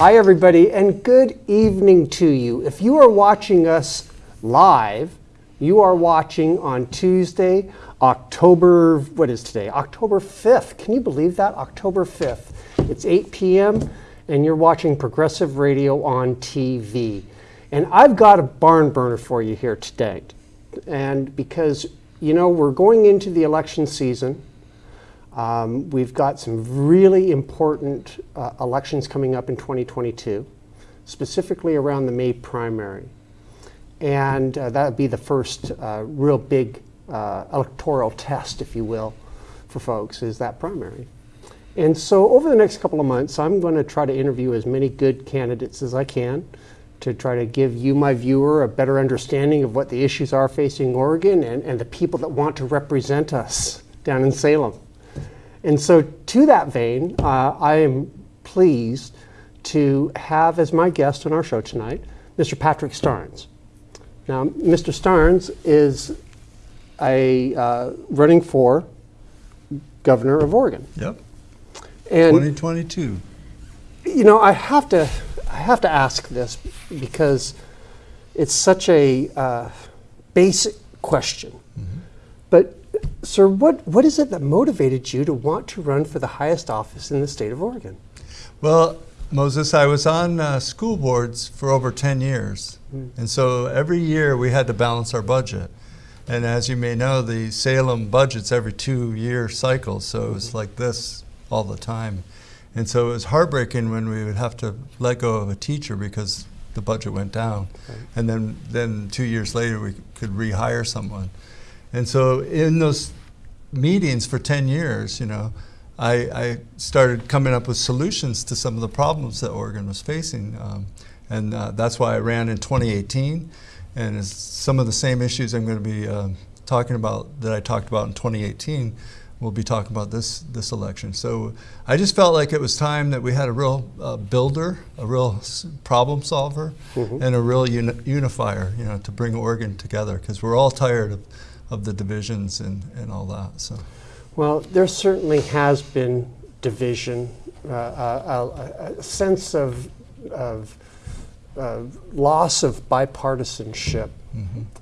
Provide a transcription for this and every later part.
Hi, everybody, and good evening to you. If you are watching us live, you are watching on Tuesday, October, what is today? October 5th. Can you believe that? October 5th. It's 8 p.m., and you're watching Progressive Radio on TV. And I've got a barn burner for you here today. And because, you know, we're going into the election season, um, we've got some really important uh, elections coming up in 2022, specifically around the May primary. And uh, that would be the first uh, real big uh, electoral test, if you will, for folks, is that primary. And so over the next couple of months, I'm going to try to interview as many good candidates as I can to try to give you, my viewer, a better understanding of what the issues are facing Oregon and, and the people that want to represent us down in Salem. And so, to that vein, uh, I am pleased to have as my guest on our show tonight Mr. Patrick Starnes. Now, Mr. Starnes is a uh, running for governor of Oregon. Yep. And 2022. you know, I have to, I have to ask this because it's such a uh, basic question. But, sir, what, what is it that motivated you to want to run for the highest office in the state of Oregon? Well, Moses, I was on uh, school boards for over 10 years. And so every year we had to balance our budget. And as you may know, the Salem budget's every two year cycle, so it was like this all the time. And so it was heartbreaking when we would have to let go of a teacher because the budget went down. And then, then two years later, we could rehire someone. And so in those meetings for 10 years, you know, I, I started coming up with solutions to some of the problems that Oregon was facing. Um, and uh, that's why I ran in 2018. And it's some of the same issues I'm going to be uh, talking about that I talked about in 2018, we'll be talking about this, this election. So I just felt like it was time that we had a real uh, builder, a real s- problem solver, and a real uni- unifier, you know, to bring Oregon together because we're all tired of, of the divisions and, and all that. So. Well, there certainly has been division, uh, a, a, a sense of, of uh, loss of bipartisanship.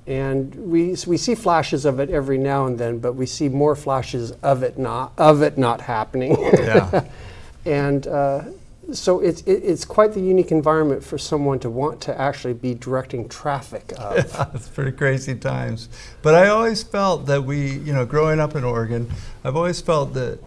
And we, we see flashes of it every now and then, but we see more flashes of it not, of it not happening. Yeah. and uh, so it's, it, it's quite the unique environment for someone to want to actually be directing traffic of. it's pretty crazy times. But I always felt that we, you know, growing up in Oregon, I've always felt that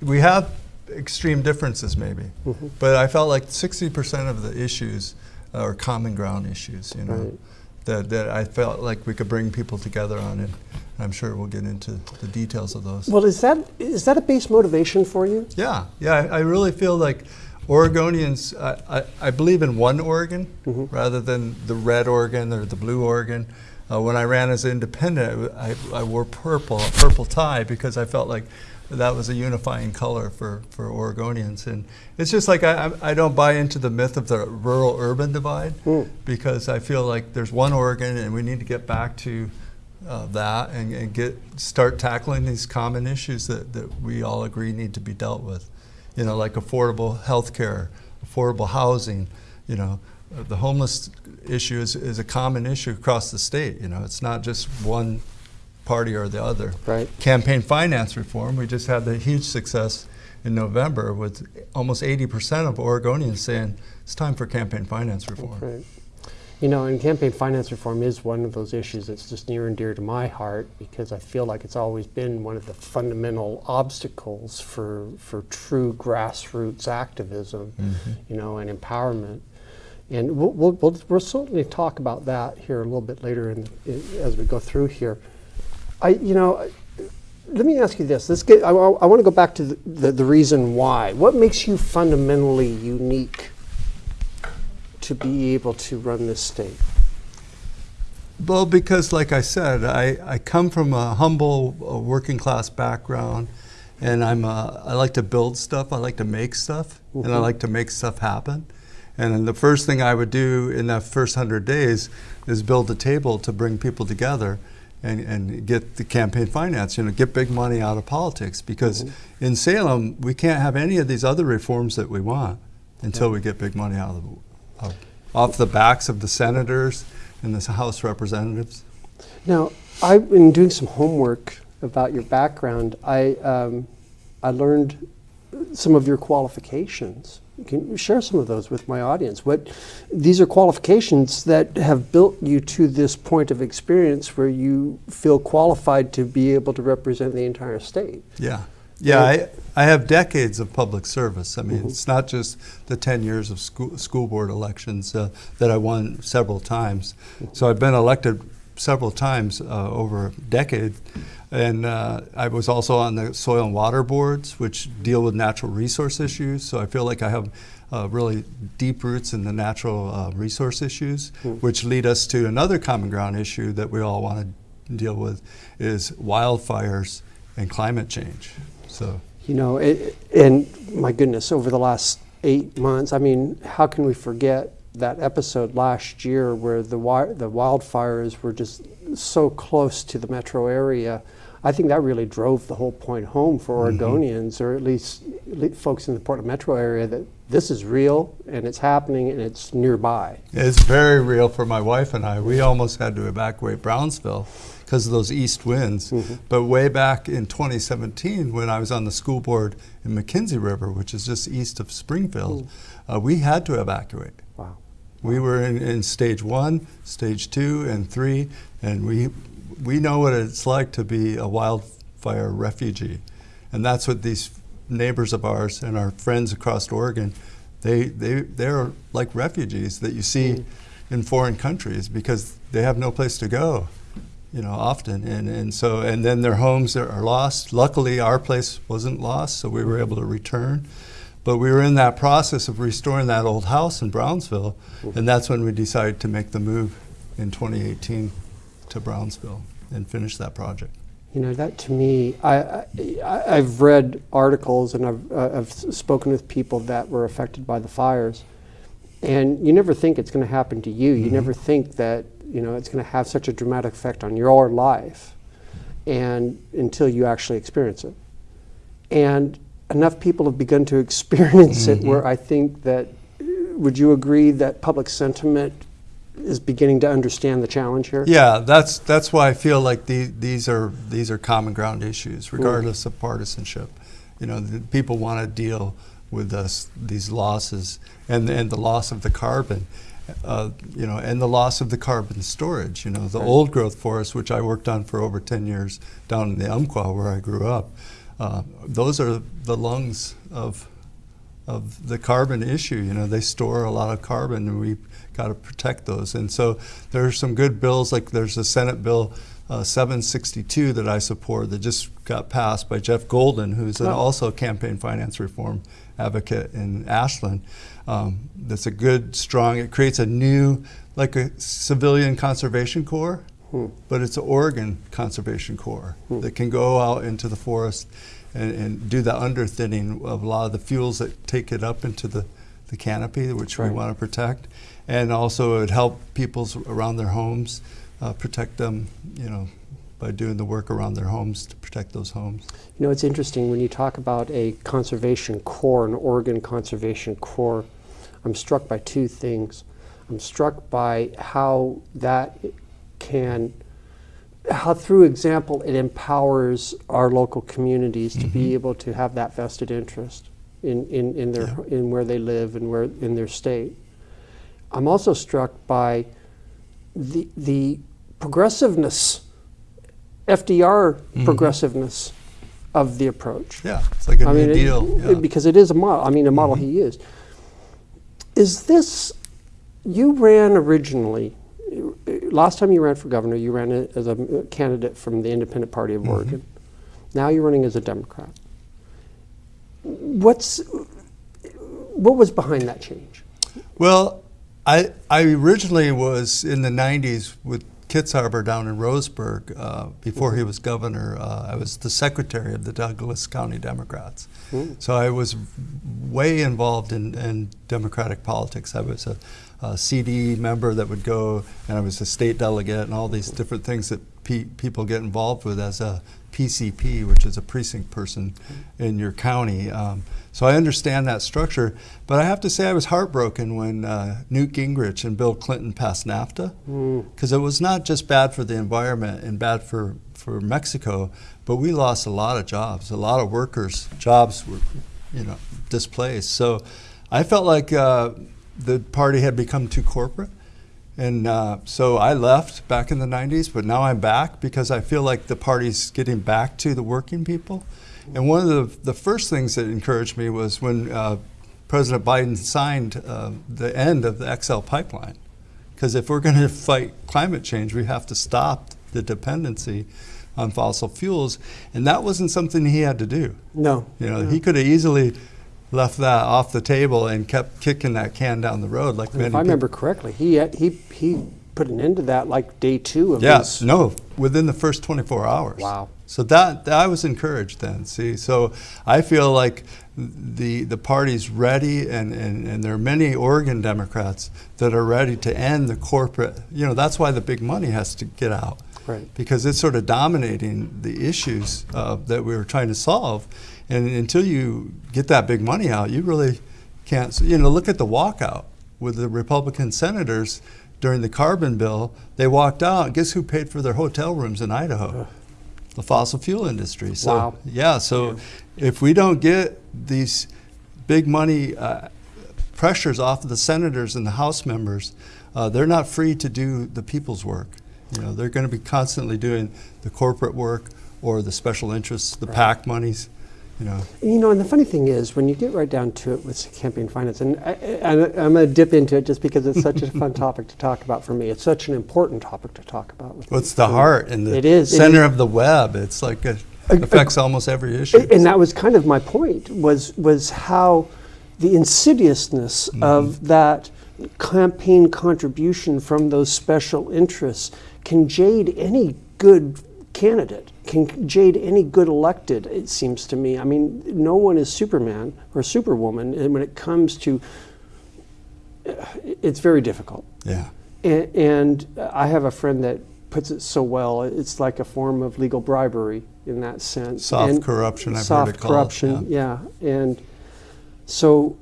we have extreme differences maybe, mm-hmm. but I felt like 60% of the issues are common ground issues, you know, Right. that, that I felt like we could bring people together on it. I'm sure we'll get into the details of those. Well, is that, is that a base motivation for you? Yeah, yeah, I, I really feel like Oregonians, I, I, I believe in one Oregon rather than the red Oregon or the blue Oregon. Uh, when I ran as independent, I, I, wore purple, a purple tie, because I felt like that was a unifying color for, for Oregonians. And it's just like I, I I don't buy into the myth of the rural urban divide because I feel like there's one Oregon and we need to get back to uh, that and, and get start tackling these common issues that, that we all agree need to be dealt with. You know, like affordable health care, affordable housing, you know, the homeless issue is, is a common issue across the state. You know, it's not just one party or the other. Right. Campaign finance reform, we just had the huge success in November with almost 80% of Oregonians saying it's time for campaign finance reform. Right. You know, and campaign finance reform is one of those issues that's just near and dear to my heart because I feel like it's always been one of the fundamental obstacles for for true grassroots activism, mm-hmm. you know, and empowerment. And we'll, we'll, we'll, we'll certainly talk about that here a little bit later in, in, as we go through here. I, you know, let me ask you this. Let's get, I, want to go back to the, the, the reason why. What makes you fundamentally unique to be able to run this state? Well, because like I said, I, I come from a humble uh, working class background, and I'm uh, I like to build stuff. I like to make stuff, and I like to make stuff happen. And the first thing I would do in that first hundred days is build a table to bring people together, and, and get the campaign finance. You know, get big money out of politics because in Salem we can't have any of these other reforms that we want. until we get big money out of the, of- off the backs of the senators and the House representatives. Now, I've been doing some homework about your background. I, um, I learned some of your qualifications. Can you share some of those with my audience? What these are qualifications that have built you to this point of experience where you feel qualified to be able to represent the entire state. Yeah. Yeah, I, I have decades of public service. I mean, Mm-hmm. it's not just the 10 years of school, school board elections uh, that I won several times. Mm-hmm. So I've been elected several times uh, over a decade. And uh, I was also on the soil and water boards, which deal with natural resource issues. So I feel like I have uh, really deep roots in the natural uh, resource issues, which lead us to another common ground issue that we all want to deal with is wildfires and climate change. So You know, it, and my goodness, over the last eight months, I mean, how can we forget that episode last year where the wi- the wildfires were just so close to the metro area? I think that really drove the whole point home for mm-hmm. Oregonians, or at least le- folks in the Portland metro area, that this is real and it's happening and it's nearby. it's very real for my wife and I. We almost had to evacuate Brownsville because of those east winds. Mm-hmm. But way back in 2017, when I was on the school board in McKenzie River, which is just east of Springfield, mm. uh, we had to evacuate. Wow. We were in, in stage one, stage two, and three, and we we know what it's like to be a wildfire refugee, and that's what these neighbors of ours and our friends across Oregon, they they they're like refugees that you see mm. in foreign countries because they have no place to go, you know, often, and and so and then their homes are, are lost. Luckily, our place wasn't lost, so we were able to return. But we were in that process of restoring that old house in Brownsville, and that's when we decided to make the move in 2018 to Brownsville and finish that project. You know, that to me, I, I, I've read articles and I've, uh, I've spoken with people that were affected by the fires. And you never think it's going to happen to you. You never think that, you know, it's going to have such a dramatic effect on your life and until you actually experience it. And enough people have begun to experience it mm-hmm. where I think that, would you agree that public sentiment is beginning to understand the challenge here? Yeah, that's that's why I feel like the, these are these are common ground issues, regardless of partisanship. You know, the people want to deal with us these losses and and the loss of the carbon, uh, you know, and the loss of the carbon storage. You know, the Right. old growth forest, which I worked on for over ten years down in the Umpqua where I grew up. Uh, those are the lungs of of the carbon issue. You know, they store a lot of carbon, and we've got to protect those. And so there are some good bills, like there's a Senate bill uh, 762 that I support that just got passed by Jeff Golden, who's an, Oh. also a campaign finance reform advocate in Ashland. Um, that's a good, strong. It creates a new, like a civilian conservation corps. But it's an Oregon Conservation Corps that can go out into the forest and, and do the underthinning of a lot of the fuels that take it up into the, the canopy, which Right. we want to protect. And also it would help people's around their homes, uh, protect them, you know, by doing the work around their homes to protect those homes. You know, it's interesting when you talk about a conservation corps, an Oregon Conservation corps, I'm struck by two things. I'm struck by how that can, how through example, it empowers our local communities to be mm-hmm. able to have that vested interest in, in, in their in where they live and where in their state. I'm also struck by the the progressiveness, FDR progressiveness of the approach. Yeah, it's like a I new mean, deal. it- yeah. Mm-hmm. because it is a model. I mean, a model he used. Is this? You ran originally. Last time you ran for governor, you ran as a candidate from the Independent Party of Mm-hmm. Oregon. Now you're running as a Democrat. What's what was behind that change? Well, I, I originally was in the 90s with Kitzhaber down in Roseburg uh, before he was governor. Uh, I was the secretary of the Douglas County Democrats. So I was way involved in, in Democratic politics. I was a, a CD member that would go, and I was a state delegate, and all these different things that pe- people get involved with as a PCP, which is a precinct person in your county. Um, So I understand that structure, but I have to say I was heartbroken when uh, Newt Gingrich and Bill Clinton passed NAFTA, because it was not just bad for the environment and bad for, for Mexico, but we lost a lot of jobs. A lot of workers' jobs were, you know, displaced. So I felt like uh, the party had become too corporate. And uh, so I left back in the 90s, but now I'm back because I feel like the party's getting back to the working people. And one of the, the first things that encouraged me was when uh, President Biden signed uh, the end of the XL pipeline. Because if we're going to fight climate change, we have to stop the dependency on fossil fuels. And that wasn't something he had to do. No. You know, he could have easily left that off the table and kept kicking that can down the road like And many if I people. remember correctly, he, he, he put an end to that like day two of Yes, his. no, within the first 24 hours. Wow. So that, that I was encouraged then. See, so I feel like the the party's ready, and, and, and there are many Oregon Democrats that are ready to end the corporate. You know, that's why the big money has to get out. Right. Because it's sort of dominating the issues uh, that we were trying to solve, and until you get that big money out, you really can't. You know, look at the walkout with the Republican senators during the carbon bill. They walked out. Guess who paid for their hotel rooms in Idaho? The fossil fuel industry. So Wow. yeah. So if we don't get these big money uh, pressures off of the senators and the House members, uh, they're not free to do the people's work. You know, they're going to be constantly doing the corporate work or the special interests, the PAC monies. You know, You know, and the funny thing is, when you get right down to it with campaign finance, and I, I'm going to dip into it just because it's such a fun topic to talk about for me. It's such an important topic to talk about. With what's me. the heart and the It is, center is. of the web? It's like it affects almost every issue. And that was kind of my point was was how the insidiousness mm-hmm. of that campaign contribution from those special interests can jade any good candidate, can jade any good elected, it seems to me. I mean, no one is Superman or Superwoman and when it comes to it's very difficult. yeah. And, and I have a friend that puts it so well. It's like a form of legal bribery in that sense. Soft And corruption, I've heard soft corruption, yeah. And so,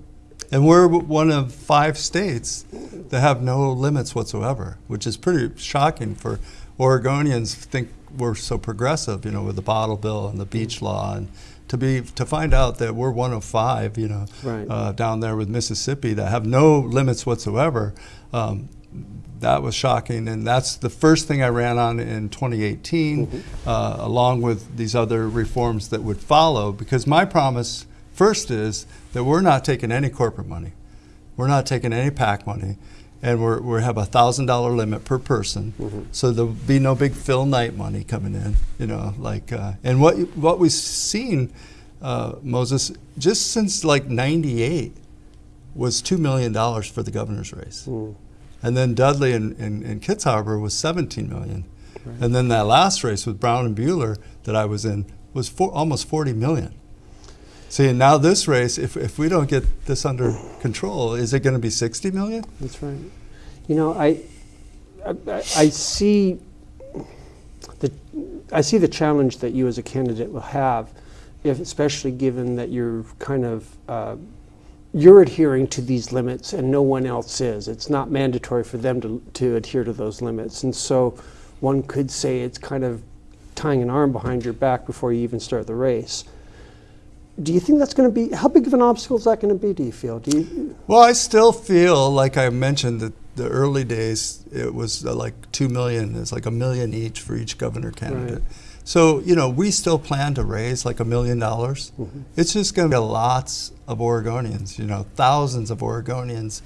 And we're one of five states that have no limits whatsoever, which is pretty shocking for Oregonians think we're so progressive, you know, with the bottle bill and the beach law and to be to find out that we're one of five, you know, Right. uh, down there with Mississippi that have no limits whatsoever. Um, that was shocking, and that's the first thing I ran on in 2018, uh, along with these other reforms that would follow. Because my promise first is that we're not taking any corporate money, we're not taking any PAC money, and we're, we have a thousand dollar limit per person. So there'll be no big Phil Knight money coming in, you know, like. Uh, and what what we've seen, uh, Moses, just since like '98, was two million dollars for the governor's race. And then Dudley and, and, and Kitzhaber was 17 million. And then that last race with Brown and Buehler that I was in was for, almost 40 million. See, now this race, if, if we don't get this under control, is it going to be 60 million? that's right. You know, I, I, I see the, I see the challenge that you as a candidate will have, if, especially given that you're kind of, uh, you're adhering to these limits and no one else is. It's not mandatory for them to, to adhere to those limits. And so one could say it's kind of tying an arm behind your back before you even start the race. Do you think that's going to be, how big of an obstacle is that going to be, do you feel? Do you, Well, I still feel like I mentioned that the early days it was uh, like two million. It's like a million each for each governor candidate. So you know we still plan to raise like a million dollars. It's just going to be lots of Oregonians. You know, thousands of Oregonians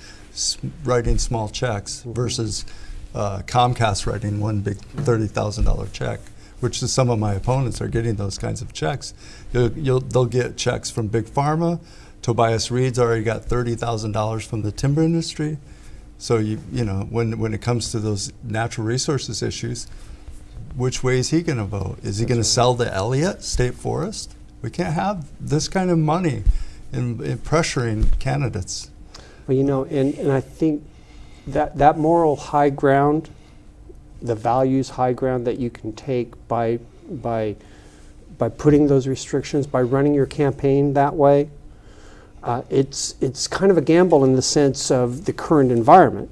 writing small checks versus uh, Comcast writing one big thirty thousand dollar check. Which is some of my opponents are getting those kinds of checks. You'll, you'll, they'll get checks from Big Pharma. Tobias Read's already got thirty thousand dollars from the timber industry. So you you know when when it comes to those natural resources issues, which way is he going to vote? Is he going to sell the Elliott State Forest? We can't have this kind of money in, in pressuring candidates. Well, you know, and, and I think that that moral high ground, the values high ground that you can take by by by putting those restrictions, by running your campaign that way, Uh, it's, it's kind of a gamble in the sense of the current environment.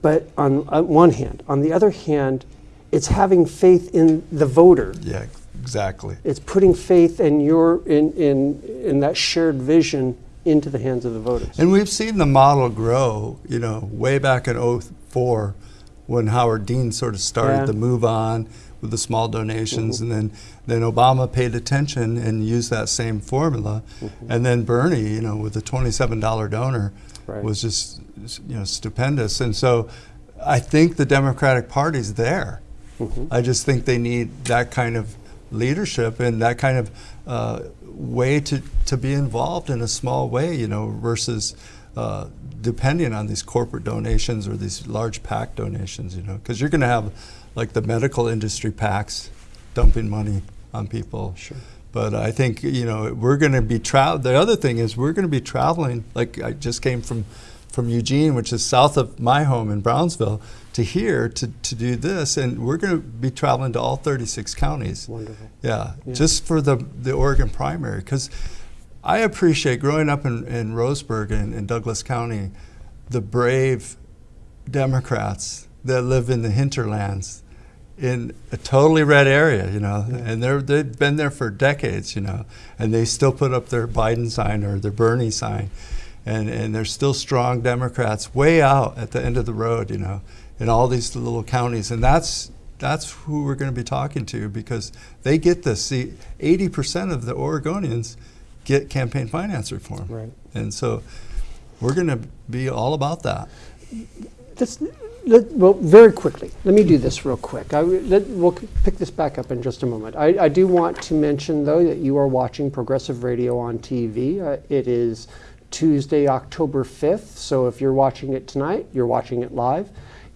But on, on one hand, on the other hand, it's having faith in the voter. Yeah, exactly. It's putting faith in your in, in in that shared vision into the hands of the voters. And we've seen the model grow, you know, way back in 04 when Howard Dean sort of started Yeah. to move on with the small donations mm-hmm. and then then Obama paid attention and used that same formula mm-hmm. and then Bernie, you know, with the $27 donor Right. was just you know stupendous. And so I think the Democratic Party's there. Mm-hmm. I just think they need that kind of leadership and that kind of uh, way to, to be involved in a small way, you know, versus uh, depending on these corporate donations or these large PAC donations, you know, because you're going to have like the medical industry PACs dumping money on people. Sure. But I think you know we're going to be tra- The other thing is we're going to be traveling. Like I just came from from Eugene, which is south of my home in Brownsville, to here to, to do this, and we're going to be traveling to all 36 counties. Wonderful. Yeah, Yeah. just for the the Oregon primary, because I appreciate growing up in, in Roseburg and in Douglas County, the brave Democrats that live in the hinterlands in a totally red area, you know, and they're, they've been there for decades, you know, and they still put up their Biden sign or their Bernie sign. And, and they're still strong Democrats way out at the end of the road, you know, in all these little counties. And that's, that's who we're going to be talking to because they get this. See, 80% of the Oregonians get campaign finance reform. Right. And so we're going to be all about that. Let, well, very quickly, let me do this real quick. I, let, we'll pick this back up in just a moment. I, I do want to mention, though, that you are watching Progressive Radio on TV. Uh, it is Tuesday, October 5th, so if you're watching it tonight, you're watching it live.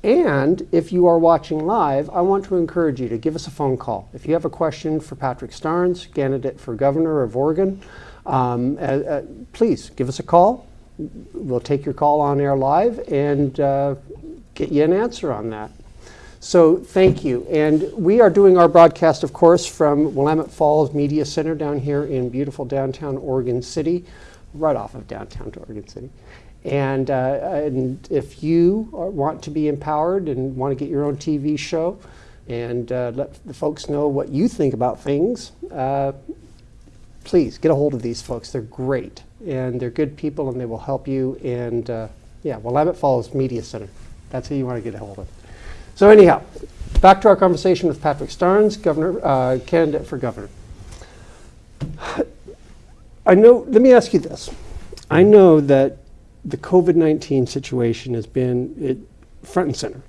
And if you are watching live, I want to encourage you to give us a phone call. If you have a question for Patrick Starnes, candidate for governor of Oregon, um, uh, uh, please give us a call. We'll take your call on air live and uh, get you an answer on that. So thank you. And we are doing our broadcast, of course, from Willamette Falls Media Center down here in beautiful downtown Oregon City, right off of downtown Oregon City. And, uh, and if you are, want to be empowered and want to get your own TV show and uh, let the folks know what you think about things, uh, please get a hold of these folks. They're great and they're good people and they will help you. And uh, yeah, Willamette Falls Media Center. That's who you want to get a hold of. So anyhow, back to our conversation with Patrick Starnes, governor, uh, candidate for governor. I know. Let me ask you this. I know that the COVID nineteen situation has been it, front and center.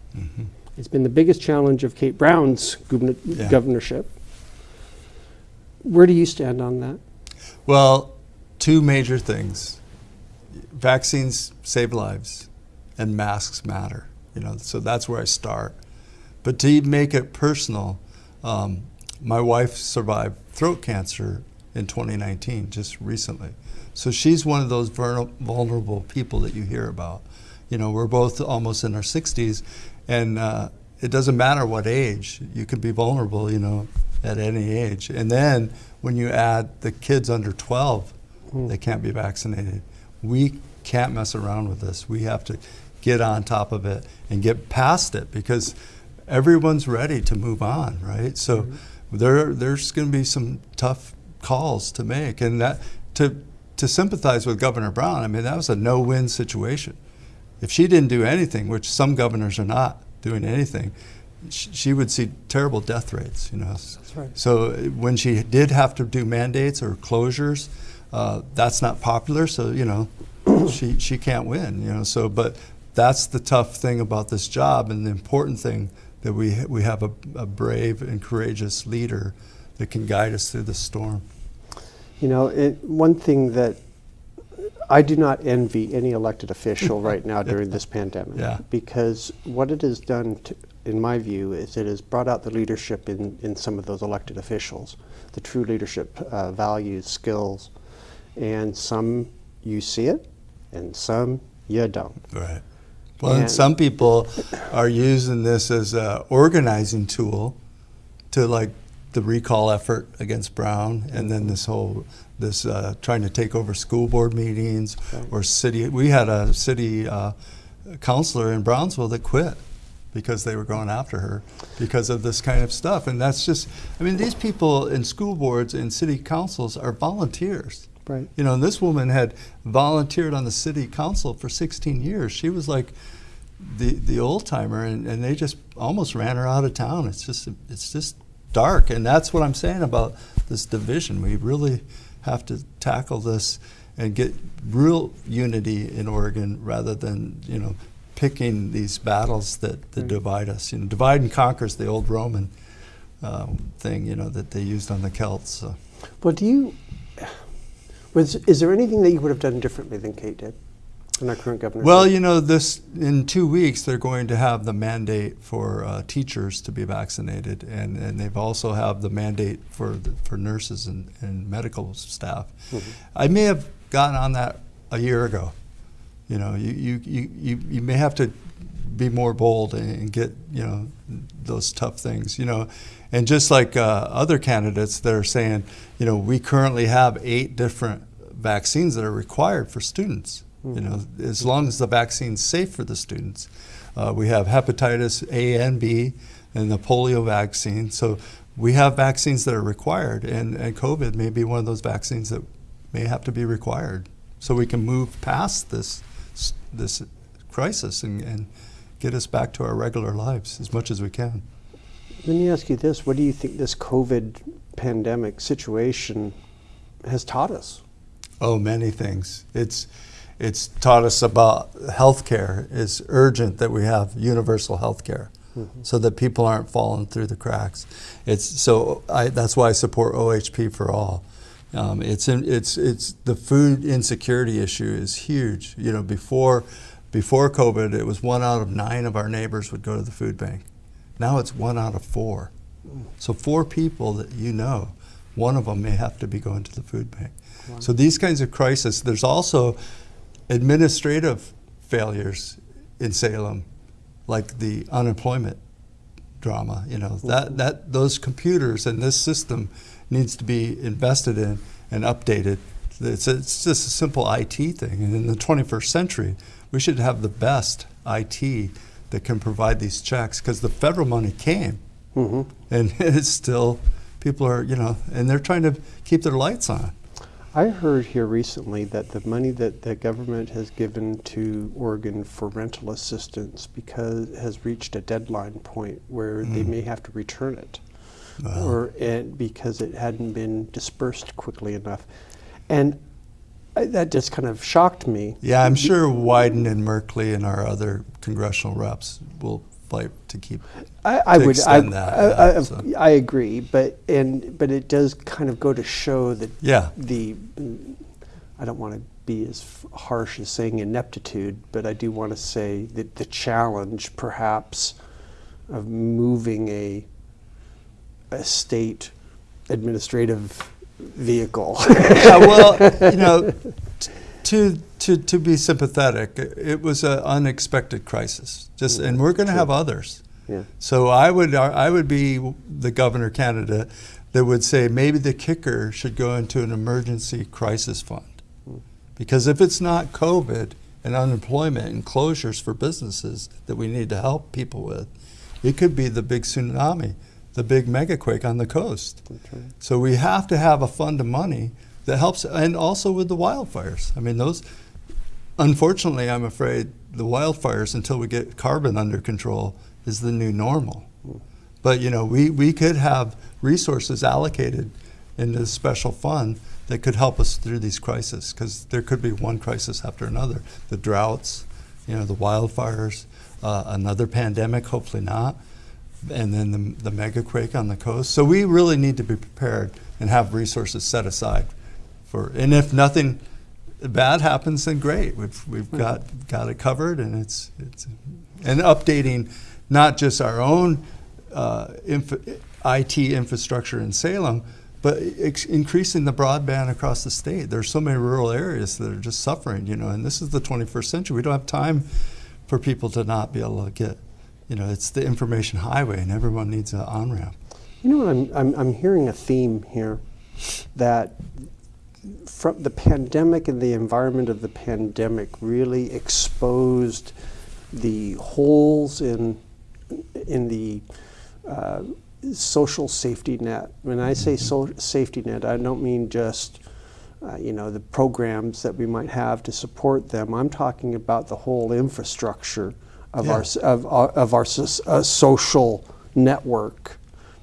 It's been the biggest challenge of Kate Brown's Yeah. governorship. Where do you stand on that? Well, two major things. Vaccines save lives and masks matter. You know, so that's where I start. But to make it personal, um, my wife survived throat cancer in 2019, just recently. So she's one of those vulnerable people that you hear about. You know, we're both almost in our 60s, and uh, it doesn't matter what age, you can be vulnerable, you know, at any age. And then when you add the kids under 12, hmm. they can't be vaccinated. We can't mess around with this. We have to get on top of it and get past it because everyone's ready to move on, right? So hmm. there, there's going to be some tough calls to make, and that to to sympathize with Governor Brown. I mean, that was a no-win situation. If she didn't do anything, which some governors are not doing anything, she would see terrible death rates. You know. That's right. So when she did have to do mandates or closures, uh, that's not popular. So you know, she she can't win. You know. So but that's the tough thing about this job, and the important thing that we we have a, a brave and courageous leader that can guide us through the storm. You know, it, one thing that I do not envy any elected official right now during this pandemic. Yeah. Because what it has done, to, in my view, is it has brought out the leadership in, in some of those elected officials, the true leadership uh, values, skills. And some you see it, and some you don't. Right. Well, and And- some people are using this as a organizing tool to like the recall effort against Brown, and then this whole this uh, trying to take over school board meetings Right. or city. We had a city uh, councilor in Brownsville that quit because they were going after her because of this kind of stuff, and that's just. I mean, these people in school boards and city councils are volunteers. Right. You know, and this woman had volunteered on the city council for 16 years. She was like the the old timer, and, and they just almost ran her out of town. It's just it's just dark, and that's what I'm saying about this division. We really have to tackle this and get real unity in Oregon rather than you know picking these battles that, that Right. divide us. You know, divide and conquer is the old Roman um, thing you know that they used on the Celts. So. Well, do you? Was is there anything that you would have done differently than Kate did, than our current governor? Well, you know, this in two weeks they're going to have the mandate for uh, teachers to be vaccinated, and, and they've also have the mandate for the, for nurses and, and medical staff. Mhm. I may have gotten on that a year ago. You know, you, you, you, you, may have to be more bold and, and get you know those tough things. You know, and just like uh, other candidates that are saying, you know, we currently have eight different vaccines that are required for students. You know, as long as the vaccine's safe for the students. Uh, we have hepatitis A and B and the polio vaccine. So we have vaccines that are required, and, and COVID may be one of those vaccines that may have to be required. So we can move past this this crisis and, and get us back to our regular lives as much as we can. Let me ask you this: What do you think this COVID pandemic situation has taught us? Oh, many things. It's it's taught us about healthcare. It's urgent that we have universal healthcare, mm-hmm. so that people aren't falling through the cracks. It's so I, that's why I support OHP for all. Um, it's in, it's it's the food insecurity issue is huge. You know, before before COVID, it was one out of nine of our neighbors would go to the food bank. Now it's one out of four. So four people that you know, one of them may have to be going to the food bank. Wow. So these kinds of crises. There's also administrative failures in Salem, like the unemployment drama. You know that that those computers and this system needs to be invested in and updated. It's, it's just a simple IT thing. And in the 21st century, we should have the best IT that can provide these checks because the federal money came hmm and it's still people are you know and they're trying to keep their lights on I heard here recently that the money that the government has given to Oregon for rental assistance because has reached a deadline point where they Mm. may have to return it, Wow. or and because it hadn't been dispersed quickly enough, and I, that just kind of shocked me. yeah i'm sure wyden and merkley and our other congressional reps will fight to keep I, I to would. I, that, I, so. I agree, but and but it does kind of go to show that yeah the I don't want to be as harsh as saying ineptitude, but I do want to say that the challenge, perhaps, of moving a a state administrative vehicle. yeah, well, you know, t- to to to be sympathetic, it was an unexpected crisis. Just, and we're going to have others. yeah. So I would I would be the governor candidate that would say maybe the kicker should go into an emergency crisis fund, hmm. because if it's not COVID and unemployment and closures for businesses that we need to help people with, it could be the big tsunami, the big megaquake on the coast. Right. So we have to have a fund of money that helps, and also with the wildfires. I mean, those. Unfortunately, I'm afraid the wildfires, until we get carbon under control, is the new normal. But you know, we, we could have resources allocated in this special fund that could help us through these crises, because there could be one crisis after another. The droughts, you know, the wildfires, uh, another pandemic, hopefully not, and then the, the mega quake on the coast. So we really need to be prepared and have resources set aside for. And if nothing bad happens, then great. We've we've got got it covered, and it's it's and updating not just our own uh, inf- IT infrastructure in Salem, but increasing the broadband across the state. There's so many rural areas that are just suffering, you know. And this is the 21st century. We don't have time for people to not be able to get. You know, it's the information highway, and everyone needs an on ramp. You know what? I'm, I'm, I'm hearing a theme here that from the pandemic and the environment of the pandemic really exposed the holes in in the uh, social safety net. When I say so safety net, I don't mean just uh, you know the programs that we might have to support them. I'm talking about the whole infrastructure of Yeah. our of, our- of our uh, social network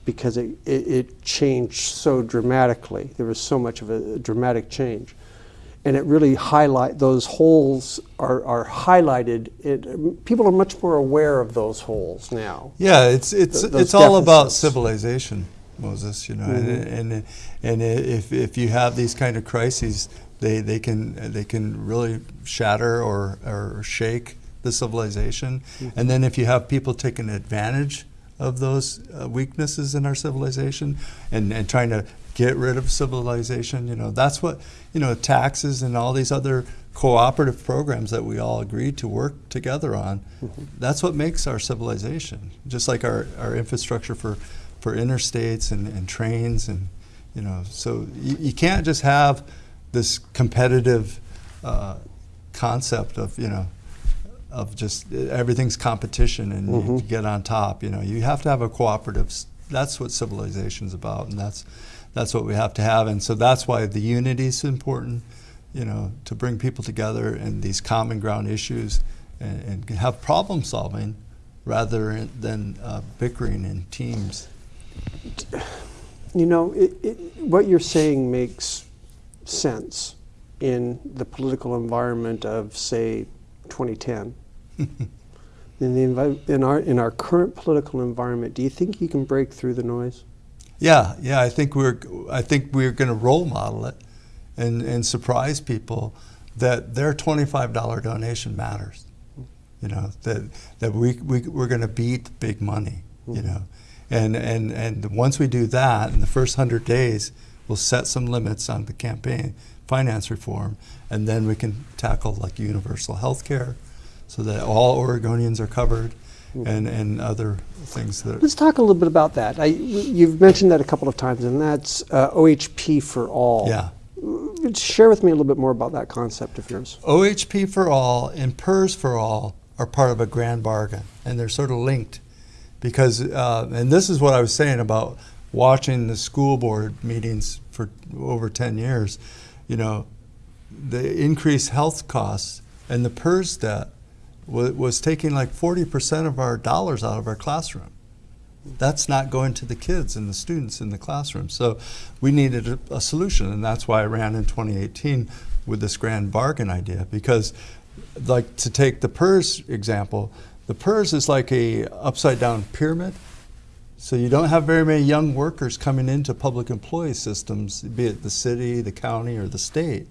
because it, it, it changed so dramatically. There was so much of a dramatic change. And it really highlight those holes are, are highlighted. It, people are much more aware of those holes now. Yeah, it's it's Th- it's all about civilization, Moses. You know, and, and and if if you have these kind of crises, they they can they can really shatter or or shake the civilization. And then if you have people taking advantage of those uh, weaknesses in our civilization and and trying to get rid of civilization, you know, that's what you know taxes and all these other cooperative programs that we all agreed to work together on. That's what makes our civilization. Just like our, our infrastructure for, for interstates and, and trains and you know, so you, you can't just have this competitive uh, concept of you know of just uh, everything's competition and you Mhm. get on top. You know, you have to have a cooperative. That's what civilization's about, and that's that's what we have to have. And so that's why the unity is important. You know, to bring people together and these common ground issues, and, and have problem solving rather than uh, bickering in teams. You know, it, it, what you're saying makes sense in the political environment of, say, 2010. In, the in, our, in our current political environment, do you think you can break through the noise? Yeah, yeah. I think we're I think we're going to role model it, and and surprise people that their twenty five dollar donation matters. You know that that we, we we're going to beat big money. You know, and and and once we do that, in the first hundred days, we'll set some limits on the campaign finance reform, and then we can tackle like universal health care, so that all Oregonians are covered, and and other things that. Let's talk a little bit about that. I, you've mentioned that a couple of times, and that's uh, OHP for all. Yeah. Share with me a little bit more about that concept of yours. OHP for all and PERS for all are part of a grand bargain, and they're sort of linked because, uh, and this is what I was saying about watching the school board meetings for over 10 years. You know, the increased health costs and the PERS debt was, taking like 40% of our dollars out of our classroom. That's not going to the kids and the students in the classroom. So we needed a, a solution, and that's why I ran in 2018 with this grand bargain idea. Because, like to take the PERS example, the PERS is like a upside down pyramid. So you don't have very many young workers coming into public employee systems, be it the city, the county, or the state.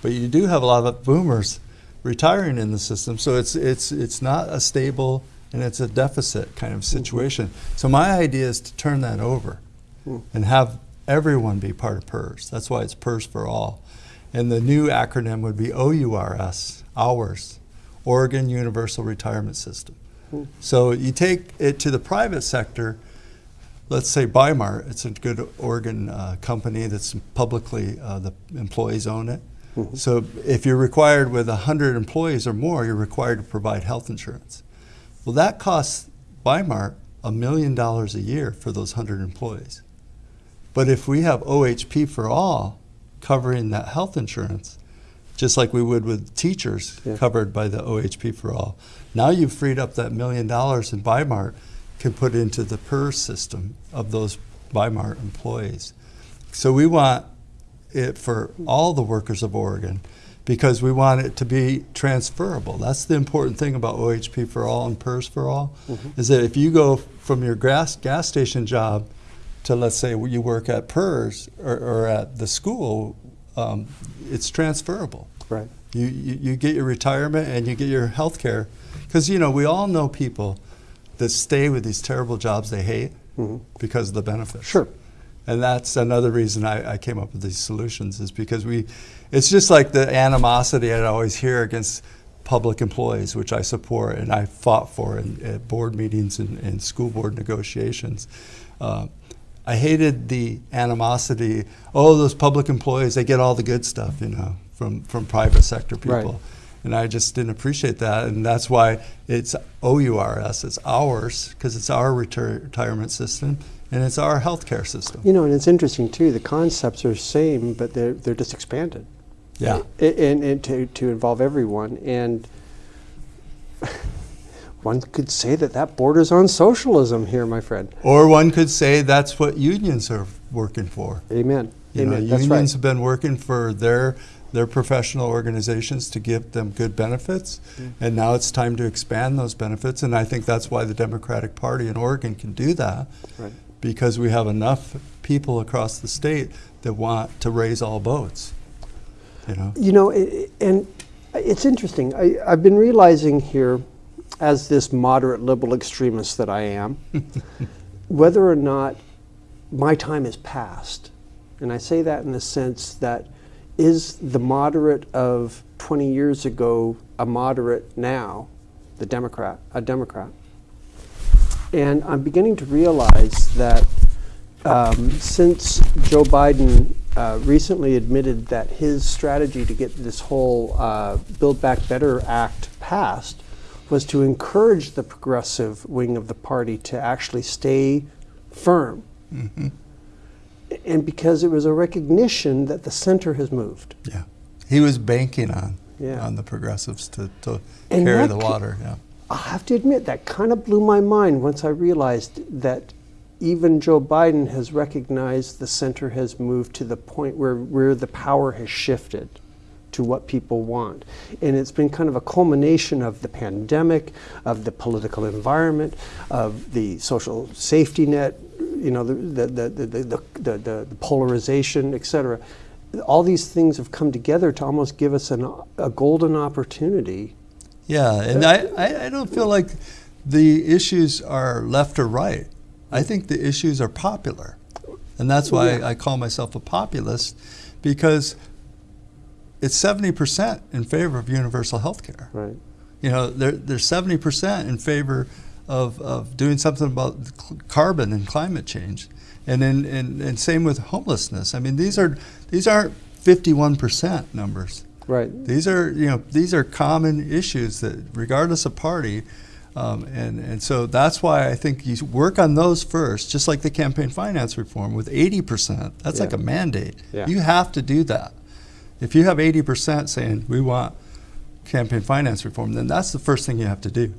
But you do have a lot of boomers retiring in the system. So it's it's it's not a stable and it's a deficit kind of situation. So my idea is to turn that over Hmm. and have everyone be part of PERS. That's why it's PERS for all. And the new acronym would be OURS, hours, Oregon Universal Retirement System. Hmm. So you take it to the private sector, let's say Bimart, it's a good Oregon uh, company that's publicly, uh, the employees own it. Mhm. So if you're required with 100 employees or more, you're required to provide health insurance. Well, that costs Bimart a million dollars a year for those 100 employees. But if we have OHP for all covering that health insurance, just like we would with teachers Yeah. covered by the OHP for all, now you've freed up that million dollars and Bimart can put into the PERS system of those Bimart employees. So we want it for all the workers of Oregon because we want it to be transferable. That's the important thing about OHP for all and PERS for all is that if you go from your gas gas station job to let's say you work at PERS or, or at the school, um, it's transferable. Right. You, you, you get your retirement and you get your health care. Because, you know, we all know people that stay with these terrible jobs they hate Mhm. because of the benefits. Sure. And that's another reason I, I came up with these solutions is because we, it's just like the animosity I always hear against public employees, which I support and I fought for in, at board meetings and, and school board negotiations. Uh, I hated the animosity. Oh, those public employees, they get all the good stuff, you know, from, from private sector people. Right. And I just didn't appreciate that. And that's why it's OURS, it's ours, because it's our retir- retirement system and it's our healthcare system. You know, and it's interesting too. The concepts are the same, but they're they're just expanded. Yeah. A- And, and to to involve everyone. And one could say that that borders on socialism here, my friend. Or one could say that's what unions are working for. Amen. You Amen. That's unions right. have been working for their their professional organizations to give them good benefits, Mm. and now it's time to expand those benefits. And I think that's why the Democratic Party in Oregon can do that, Right. Because we have enough people across the state that want to raise all boats. You know, You know, i- i- and it's interesting. I, I've been realizing here, as this moderate liberal extremist that I am, whether or not my time is past. And I say that in the sense that is the moderate of 20 years ago a moderate now, the Democrat, a Democrat? And I'm beginning to realize that um, since Joe Biden uh, recently admitted that his strategy to get this whole uh, Build Back Better Act passed was to encourage the progressive wing of the party to actually stay firm. And because it was a recognition that the center has moved. yeah, he was banking on Yeah. on the progressives to, to And carry the water. Yeah, I have to admit, that kind of blew my mind once I realized that even Joe Biden has recognized the center has moved to the point where, where the power has shifted to what people want. And it's been kind of a culmination of the pandemic, of the political environment, of the social safety net, you know, the, the, the, the, the, the, the polarization, et cetera. All these things have come together to almost give us an, a golden opportunity yeah, and I, I, I don't feel like the issues are left or right. I think the issues are popular. And that's why Yeah. I call myself a populist because it's 70% in favor of universal health care. Right. You know, they're, they're 70% in favor of, of doing something about carbon and climate change. And, in, and, and same with homelessness. I mean, these, are, these aren't 51% numbers. Right. These are, you know, these are common issues that, regardless of party, um, and and so that's why I think you work on those first, just like the campaign finance reform with 80 percent. That's like a mandate. Yeah. You have to do that. If you have 80 percent saying we want campaign finance reform, then that's the first thing you have to do.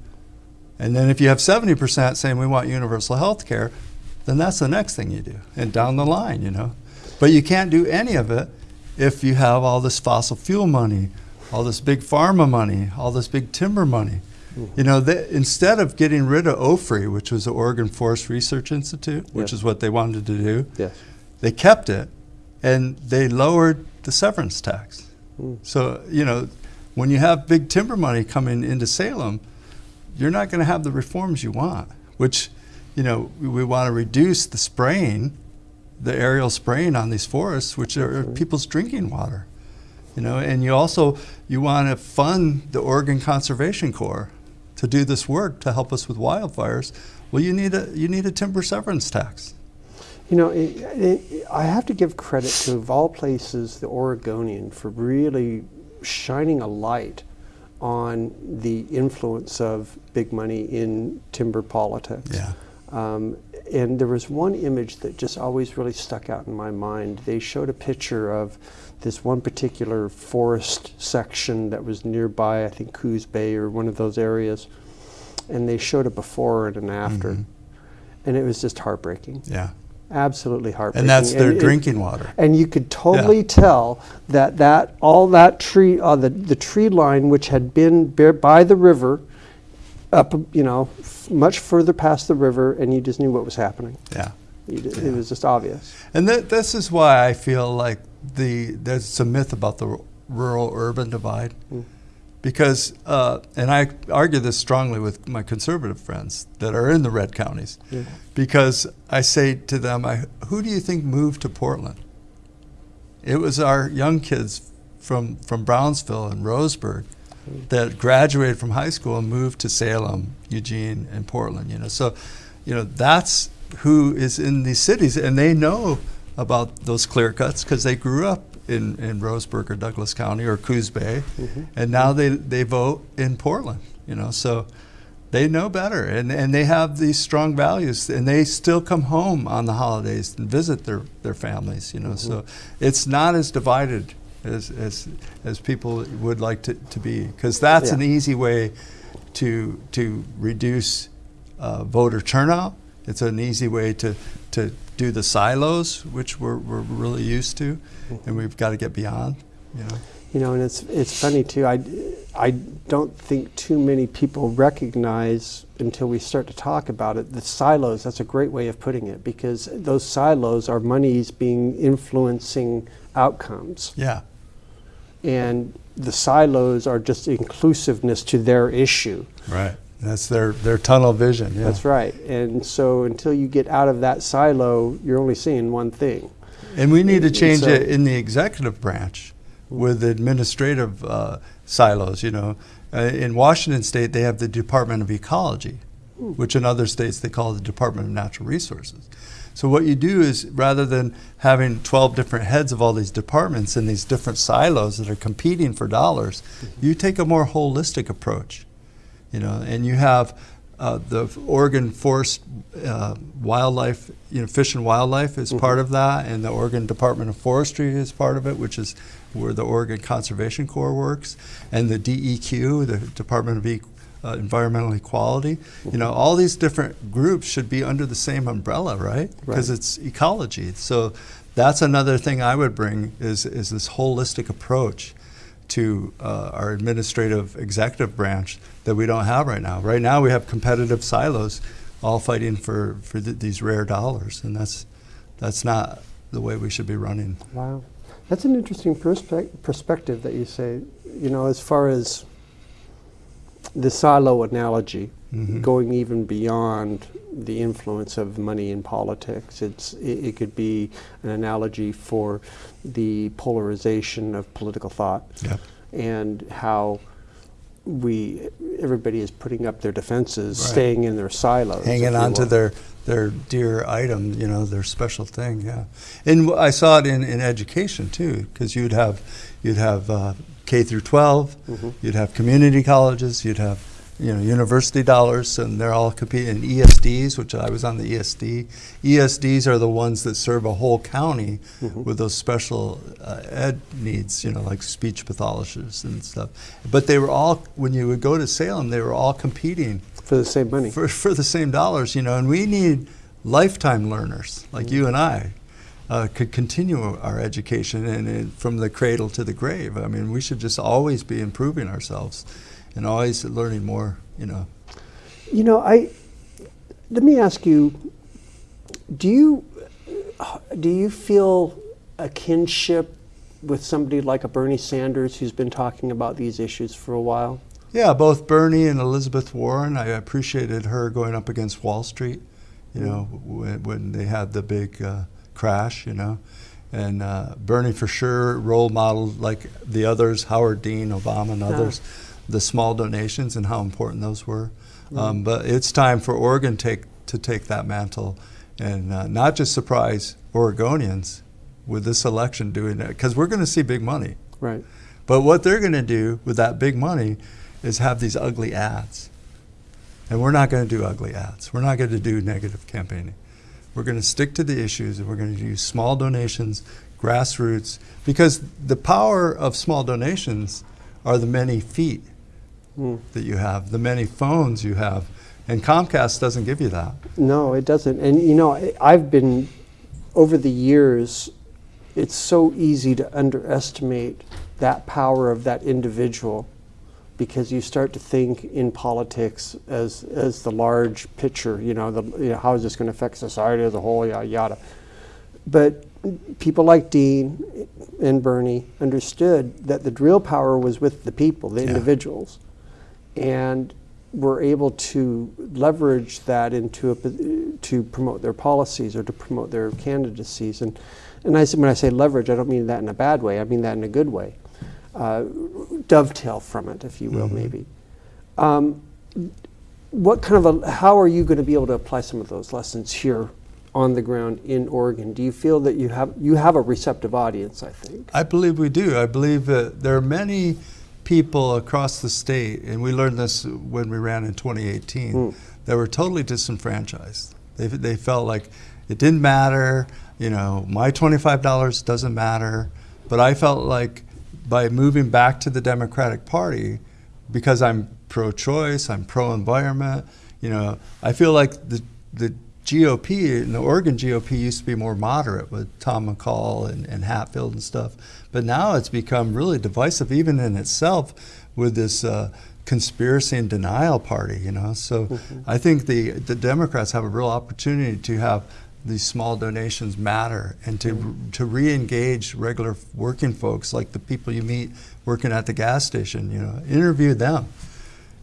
And then if you have 70 percent saying we want universal health care, then that's the next thing you do, and down the line, you know. But you can't do any of it if you have all this fossil fuel money, all this big pharma money, all this big timber money. You know, they, instead of getting rid of OFRI, which was the Oregon Forest Research Institute, which Yes. is what they wanted to do, Yes. they kept it and they lowered the severance tax. So, you know, when you have big timber money coming into Salem, you're not going to have the reforms you want, which, you know, we, we want to reduce the spraying, the aerial spraying on these forests, which are Absolutely. people's drinking water. You know, and you also you want to fund the Oregon Conservation Corps to do this work to help us with wildfires. Well, you need a you need a timber severance tax. You know, it, it, I have to give credit to, of all places, the Oregonian for really shining a light on the influence of big money in timber politics. Yeah. Um, and there was one image that just always really stuck out in my mind. They showed a picture of this one particular forest section that was nearby, I think Coos Bay or one of those areas, and they showed a before and an after. Mhm. And it was just heartbreaking Yeah. absolutely heartbreaking. And that's their it- drinking water. And you could totally tell that that all that tree, uh, the the tree line, which had been by the river, up you know, f- much further past the river, and you just knew what was happening. Yeah. Ju- Yeah. It was just obvious. And that, this is why I feel like the there's a myth about the rural urban divide. Mm. Because, uh, and I argue this strongly with my conservative friends that are in the red counties, Yeah. because I say to them, I, who do you think moved to Portland? It was our young kids from, from Brownsville and Roseburg that graduated from high school and moved to Salem, Eugene, and Portland. You know, so, you know, that's who is in these cities, and they know about those clear cuts because they grew up in, in Roseburg or Douglas County or Coos Bay, mm-hmm. and now they, they vote in Portland, you know, so they know better and, and they have these strong values and they still come home on the holidays and visit their, their families, you know, mm-hmm. so it's not as divided as, as, as people would like to, to be because that's Yeah. an easy way to, to reduce uh, voter turnout. It's an easy way to, to do the silos, which we're, we're really used to, and we've got to get beyond. You know, You know, and it's it's funny too. I, I don't think too many people recognize until we start to talk about it the silos. That's a great way of putting it because those silos are monies being influencing outcomes, yeah, and the silos are just inclusiveness to their issue. right. That's their, their tunnel vision. Yeah. That's right. And so until you get out of that silo, you're only seeing one thing. And we need to change so- it in the executive branch with administrative uh, silos. You know, uh, in Washington State, they have the Department of Ecology, which in other states they call the Department of Natural Resources. So what you do is rather than having 12 different heads of all these departments in these different silos that are competing for dollars, you take a more holistic approach you know, and you have uh, the Oregon Forest uh, Wildlife, you know, Fish and Wildlife is part of that, and the Oregon Department of Forestry is part of it, which is where the Oregon Conservation Corps works, and the DEQ, the Department of uh, Environmental Equality. You know, all these different groups should be under the same umbrella, right? Because Right. it's ecology. So that's another thing I would bring is is this holistic approach to uh, our administrative executive branch that we don't have right now. Right now, we have competitive silos, all fighting for for th- these rare dollars, and that's that's not the way we should be running. Wow. That's an interesting perspe- perspective that you say, you know, as far as the silo analogy, Mhm. going even beyond the influence of money in politics. It's, it, it could be an analogy for the polarization of political thought Yep. and how we, everybody is putting up their defenses, Right. staying in their silos. Hanging on to their their dear item, you know, their special thing. Yeah, and I saw it in, in education too, because you'd have you'd have uh, K through 12, Mhm. you'd have community colleges, you'd have you know university dollars, and they're all competing. in ESDs, which I was on the ESD. ESDs are the ones that serve a whole county Mhm. with those special uh, ed needs, you know, like speech pathologists and stuff. But they were all when you would go to Salem, they were all competing for the same money. for, for the same dollars, you know, and we need lifetime learners like you and I uh, could continue our education and, and from the cradle to the grave. I mean, we should just always be improving ourselves and always learning more, you know. You know, I let me ask you: Do you do you feel a kinship with somebody like a Bernie Sanders who's been talking about these issues for a while? Yeah, both Bernie and Elizabeth Warren, I appreciated her going up against Wall Street, you know, when, when they had the big uh, crash, you know. And uh, Bernie, for sure, role modeled like the others, Howard Dean, Obama, and others, the small donations and how important those were. Um, but it's time for Oregon take, to take that mantle and uh, not just surprise Oregonians with this election doing it, because we're going to see big money. Right. But what they're going to do with that big money is have these ugly ads. And we're not going to do ugly ads. We're not going to do negative campaigning. We're going to stick to the issues and we're going to use small donations, grassroots, because the power of small donations are the many feet Mm. that you have, the many phones you have. And Comcast doesn't give you that. No, it doesn't. And you know, I- I've been over the years. It's so easy to underestimate that power of that individual because you start to think in politics as as the large picture. You know, the you know, how is this going to affect society as a whole? Yada yada. But people like Dean and Bernie understood that the real power was with the people, the Yeah. individuals, and were able to leverage that into a, to promote their policies or to promote their candidacies. And and I when I say leverage, I don't mean that in a bad way. I mean that in a good way. Uh, dovetail from it, if you will, maybe. Um, what kind of a, how are you going to be able to apply some of those lessons here on the ground in Oregon? Do you feel that you have you have a receptive audience? I think. I believe we do. I believe that there are many people across the state, and we learned this when we ran in 2018, Mm. that were totally disenfranchised. They, they felt like it didn't matter, you know, my $25 doesn't matter. But I felt like by moving back to the Democratic Party, because I'm pro choice, I'm pro environment, you know, I feel like the, the GOP and the Oregon GOP used to be more moderate with Tom McCall and, and Hatfield and stuff. But now it's become really divisive, even in itself, with this uh, conspiracy and denial party, you know. So I think the, the Democrats have a real opportunity to have these small donations matter and to, to re-engage regular working folks like the people you meet working at the gas station, you know, interview them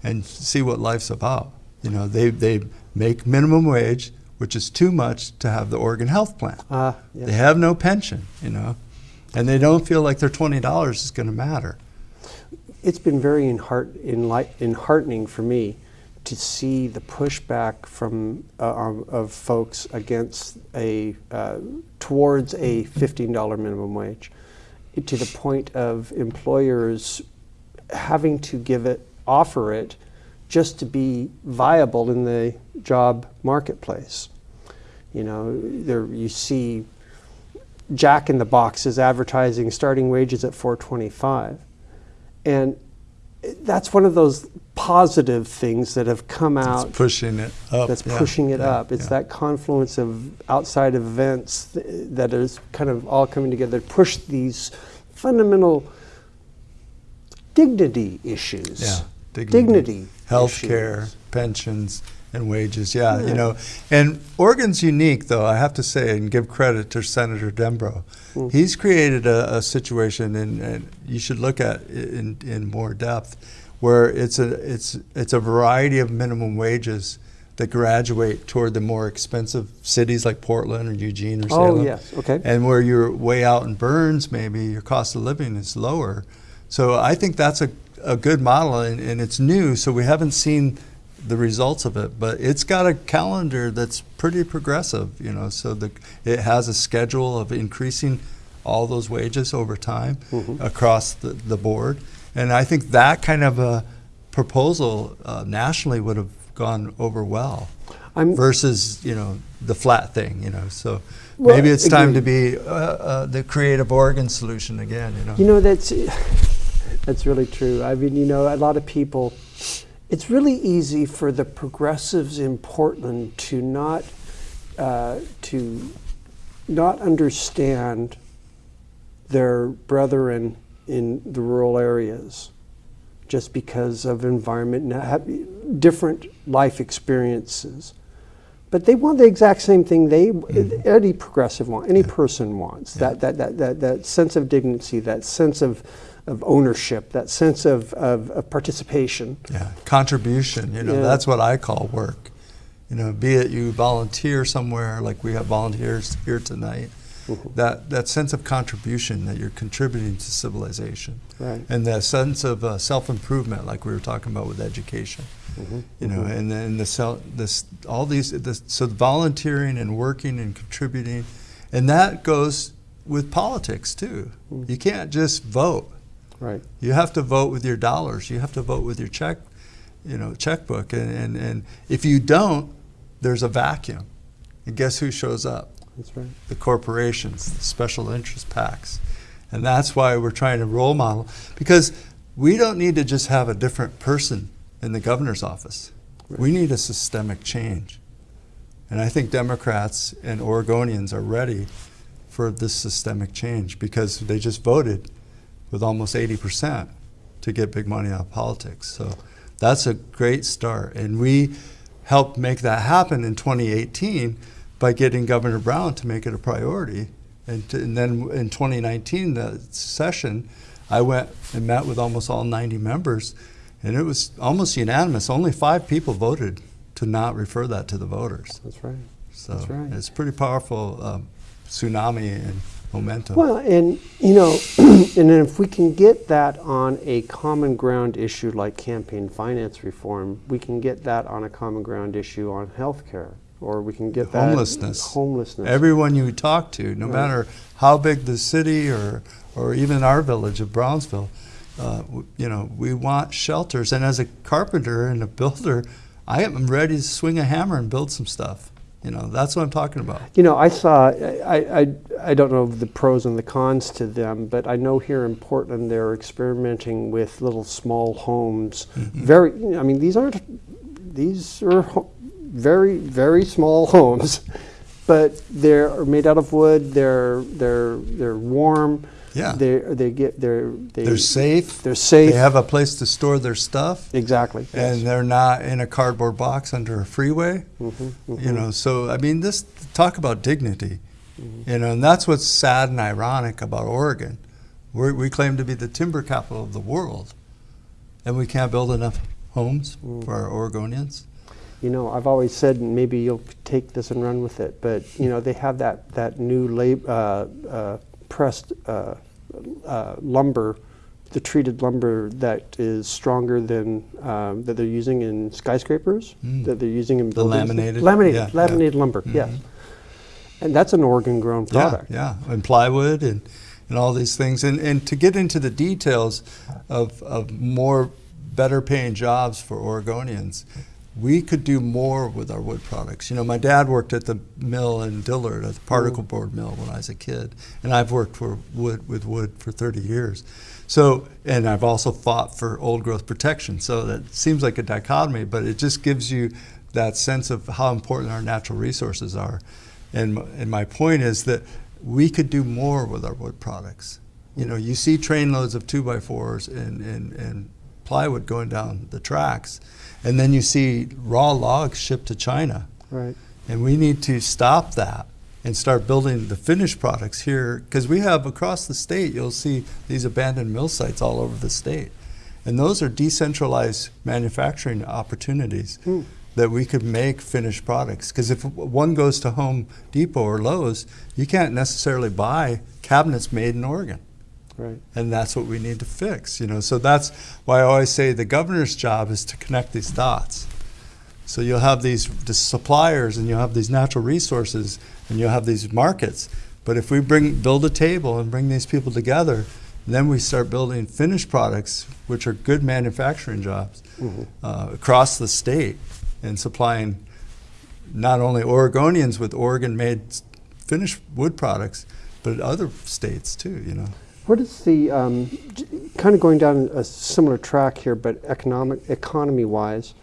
and see what life's about. You know, they, they make minimum wage, which is too much to have the Oregon Health Plan. Ah, yeah. They have no pension, you know, and they don't feel like their twenty dollars is going to matter. it's been very enheart, enlight, enheartening for me to see the pushback from uh, um, of folks against a uh, towards a fifteen dollar minimum wage, to the point of employers having to give it, offer it, just to be viable in the job marketplace. You know, there you see Jack in the Box is advertising starting wages at 425. And that's one of those positive things that have come out It's pushing it up. that's yeah, pushing it yeah, up. It's yeah. that confluence of outside events th- that is kind of all coming together to push these fundamental dignity issues. Yeah, dignity. dignity. Health care, pensions, and wages. Yeah, Yeah. you know. And Oregon's unique, though, I have to say, and give credit to Senator Dembrow. Mm. He's created a, a situation, and, and you should look at it in, in more depth, where it's a, it's, it's a variety of minimum wages that graduate toward the more expensive cities like Portland or Eugene or Salem. Oh, yes, okay. And where you're way out in Burns, maybe your cost of living is lower. So I think that's a, a good model, and, and it's new, so we haven't seen the results of it. But it's got a calendar that's pretty progressive, you know. So the, it has a schedule of increasing all those wages over time Mhm. across the, the board, and I think that kind of a proposal uh, nationally would have gone over well I'm, versus you know the flat thing you know so Well, maybe it's time to be uh, uh, the creative Oregon solution again you know You know, that's that's really true. I mean, you know, a lot of people. It's really easy for the progressives in Portland to not uh, to not understand their brethren in the rural areas, just because of environment and have different life experiences. But they want the exact same thing they any progressive want, any person wants. That, that, that, that, that sense of dignity, that sense of, of ownership, that sense of, of, of participation. yeah contribution you know Yeah. that's what I call work you know be it you volunteer somewhere like we have volunteers here tonight Mhm. that that sense of contribution that you're contributing to civilization Right. and that sense of uh, self-improvement like we were talking about with education Mhm. you know, Mhm. and then the cell, this, all these, this, so volunteering and working and contributing, and that goes with politics too. Mm. You can't just vote. Right. You have to vote with your dollars. You have to vote with your check, you know, checkbook. And, and, and if you don't, there's a vacuum. And guess who shows up? That's right. the corporations, the special interest PACs. And that's why we're trying to role model, because we don't need to just have a different person in the governor's office. We need a systemic change. And I think Democrats and Oregonians are ready for this systemic change because they just voted with almost 80% to get big money out of politics. So that's a great start. And we helped make that happen in 2018 by getting Governor Brown to make it a priority. And, to, and then in 2019, the session, I went and met with almost all 90 members, and it was almost unanimous. Only five people voted to not refer that to the voters. That's right. So That's right. it's pretty powerful um, tsunami in momentum. Well, and you know, and then if we can get that on a common ground issue like campaign finance reform, we can get that on a common ground issue on healthcare, or we can get that homelessness. Homelessness. Everyone you talk to, no Right. matter how big the city or, or even our village of Brownsville, uh, you know, we want shelters. And as a carpenter and a builder, I am ready to swing a hammer and build some stuff. You know, that's what I'm talking about. You know, I saw. I, I I don't know the pros and the cons to them, but I know here in Portland they're experimenting with little small homes. Mm-hmm. Very. I mean, these aren't. These are very very small homes, but they're made out of wood. They're they're they're warm. Yeah. They they get they're they, They're safe. They're safe. They have a place to store their stuff. exactly. and yes. they're not in a cardboard box under a freeway. Mm-hmm, You know, so I mean, this talk about dignity. Mm-hmm. You know, and that's what's sad and ironic about Oregon. We're, we claim to be the timber capital of the world, and we can't build enough homes Mm. for our Oregonians. You know, I've always said, and maybe you'll take this and run with it, but you know, they have that that new lab, uh, uh, pressed uh, uh, lumber, the treated lumber that is stronger than um, that they're using in skyscrapers, Mm. that they're using in The buildings. laminated? laminated, Yeah, yeah. laminated lumber, yes. Mhm. And that's an Oregon-grown product. Yeah, yeah, and plywood and, and all these things. And, and to get into the details of, of more better paying jobs for Oregonians, we could do more with our wood products. You know, my dad worked at the mill in Dillard, at the mm. particle board mill when I was a kid, and I've worked for wood with wood for 30 years. So, and I've also fought for old growth protection. So that seems like a dichotomy, but it just gives you that sense of how important our natural resources are. And, and my point is that we could do more with our wood products. You know, you see trainloads of two by fours and, and, and plywood going down the tracks, and then you see raw logs shipped to China. Right. And we need to stop that and start building the finished products here because we have across the state, you'll see these abandoned mill sites all over the state. And those are decentralized manufacturing opportunities Hmm. that we could make finished products. Because if one goes to Home Depot or Lowe's, you can't necessarily buy cabinets made in Oregon Right. and that's what we need to fix you know? So that's why i always say the governor's job is to connect these dots. So you'll have these the suppliers and you'll have these natural resources and you'll have these markets. But if we bring build a table and bring these people together then we start building finished products which are good manufacturing jobs uh, across the state and supplying not only oregonians with oregon made finished wood products but other states too you know What is the um, kind of going down a similar track here, but economic economy-wise?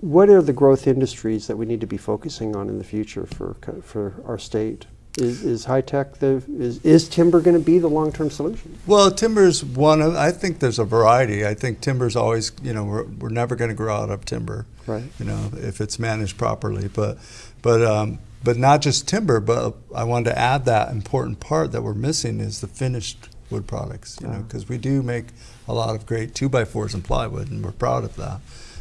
What are the growth industries that we need to be focusing on in the future for for our state? Is, is high tech the is, is timber going to be the long term solution? Well, timber's one of, I think there's a variety. I think timber's always, you know, we're, we're never going to grow out of timber, Right. you know, if it's managed properly. But, but, um, but not just timber, but I wanted to add that important part that we're missing is the finished wood products, you know, Ah. because we do make a lot of great two by fours and plywood, and we're proud of that.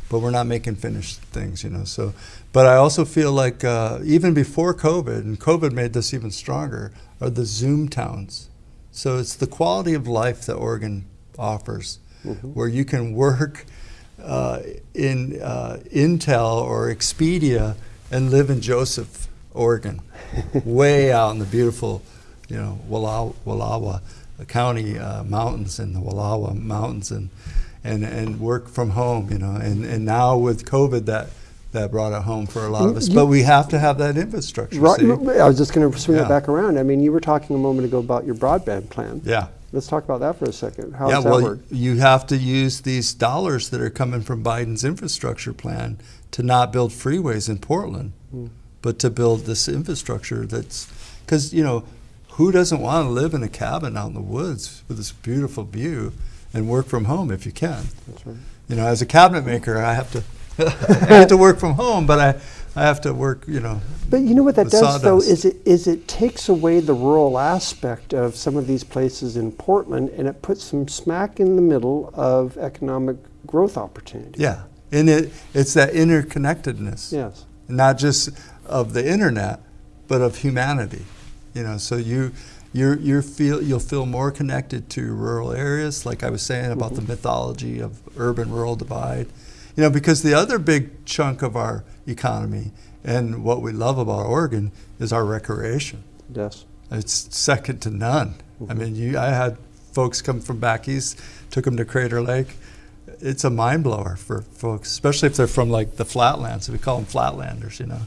But we're not making finished things, you know. So, but I also feel like uh, even before COVID, and COVID made this even stronger, are the Zoom towns. So it's the quality of life that Oregon offers, where you can work uh, in uh, Intel or Expedia and live in Joseph, Oregon, way out in the beautiful, you know, Walla- Wallowa County uh, mountains and the Wallowa Mountains, and and and work from home, you know. And and now with COVID, that that brought it home for a lot of us. You- But we have to have that infrastructure. Right. see? I was just going to swing Yeah. it back around. I mean, you were talking a moment ago about your broadband plan. Yeah. Let's talk about that for a second. How yeah, does that well, work? you have to use these dollars that are coming from Biden's infrastructure plan to not build freeways in Portland, Hmm. but to build this infrastructure that's because you know who doesn't want to live in a cabin out in the woods with this beautiful view and work from home if you can. That's right. You know, as a cabinet maker, I have to I have to work from home, but I I have to work. You know, But you know what that does, though, is it is it takes away the rural aspect of some of these places in Portland, and it puts them smack in the middle of economic growth opportunity. yeah, and it it's that interconnectedness. Yes. not just of the internet, but of humanity. You know, so you you're, you're feel, you'll feel more connected to rural areas, like I was saying about the mm-hmm. mythology of urban-rural divide. You know, because the other big chunk of our economy and what we love about Oregon is our recreation. Yes. It's second to none. I mm-hmm. mean, you, I had folks come from back east, took them to Crater Lake. It's a mind blower for folks, especially if they're from like the flatlands. We call them flatlanders, you know,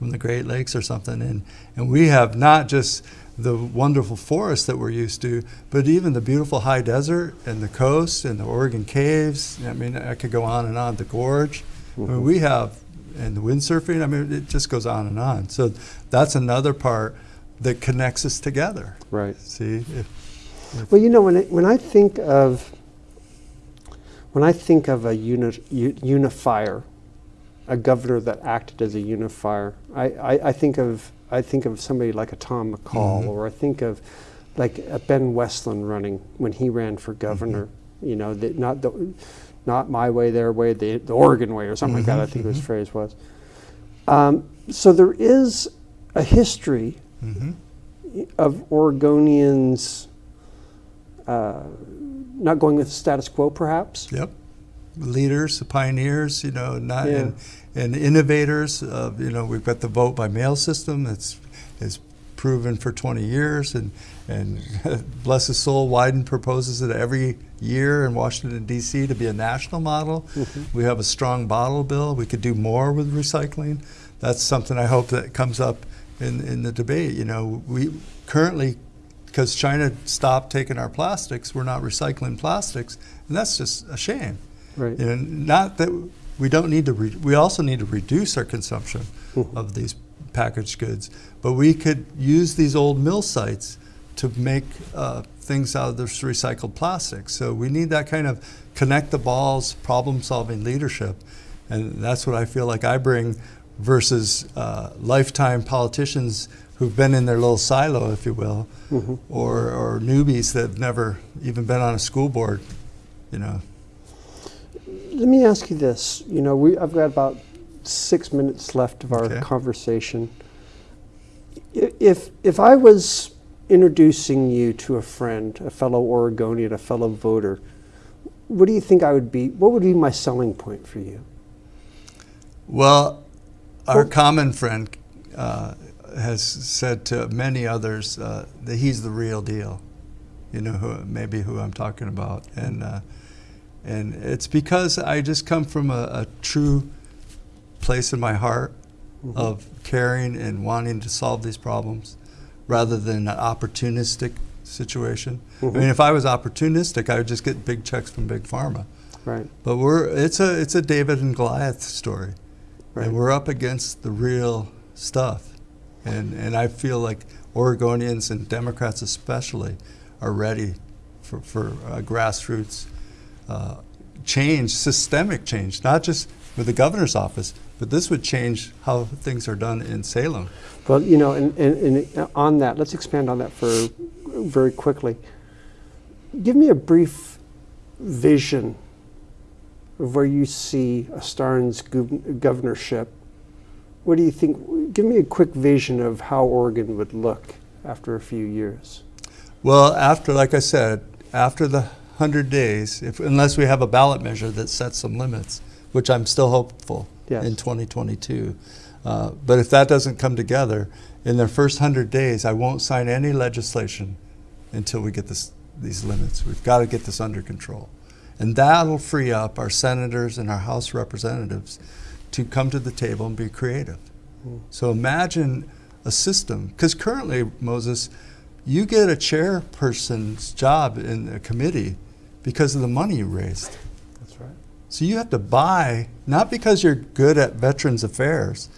from the Great Lakes or something. And, and we have not just the wonderful forests that we're used to, but even the beautiful high desert and the coast and the Oregon caves. I mean, I could go on and on. The gorge. I mean, mm-hmm. we have, and the windsurfing. I mean, it just goes on and on. So that's another part that connects us together. Right. See, if, Well, you know, when I, when I think of when I think of a uni, unifier, a governor that acted as a unifier, I, I, I think of I think of somebody like a Tom McCall, Mhm. or I think of like a Ben Westlund running when he ran for governor. You know, the, not the not my way, their way, the, the Oregon way, or something like that. I Mhm, think his mhm. phrase was. Um, so there is a history mhm. of Oregonians uh, not going with the status quo, perhaps. Yep. Leaders, the pioneers, you know, not Yeah. and, and innovators. Of, you know, we've got the vote by mail system that's is proven for 20 years, and and bless his soul, Wyden proposes it every year in Washington D.C. to be a national model. Mm-hmm. We have a strong bottle bill. We could do more with recycling. That's something I hope that comes up in in the debate. You know, we currently because China stopped taking our plastics, we're not recycling plastics, and that's just a shame. Right. You know, not that we don't need to. Re- we also need to reduce our consumption Mhm. of these packaged goods, but we could use these old mill sites to make uh, things out of this recycled plastic. So we need that kind of connect the balls, problem-solving leadership, and that's what I feel like I bring versus uh, lifetime politicians who've been in their little silo, if you will, Mhm. or, or newbies that have never even been on a school board, you know. Let me ask you this. You know, we I've got about six minutes left of our Okay. conversation. If if I was introducing you to a friend, a fellow Oregonian, a fellow voter, what do you think I would be? What would be my selling point for you? Well, our common friend uh, has said to many others uh, that he's the real deal. You know, who, maybe who I'm talking about, and uh, and it's because I just come from a, a true place in my heart of caring and wanting to solve these problems, rather than an opportunistic situation. I Mhm. mean, if I was opportunistic, I would just get big checks from big pharma. Right. But we're it's a it's a David and Goliath story, Right. and we're up against the real stuff, and and I feel like Oregonians and Democrats especially are ready for for uh, grassroots uh, change, systemic change, not just with the governor's office, but this would change how things are done in Salem. Well, you know, and, and, and on that, let's expand on that for very quickly. Give me a brief vision of where you see a Starnes gov- governorship. What do you think? Give me a quick vision of how Oregon would look after a few years. Well, after, like I said, after the 100 days, if, unless we have a ballot measure that sets some limits, which I'm still hopeful Yes. in 2022. Uh, but if that doesn't come together, in the first 100 days, I won't sign any legislation until we get this, these limits. We've got to get this under control. And that'll free up our senators and our House representatives to come to the table and be creative. So imagine a system, because currently, Moses, you get a chairperson's job in a committee because of the money you raised. That's right. So you have to buy, not because you're good at veterans affairs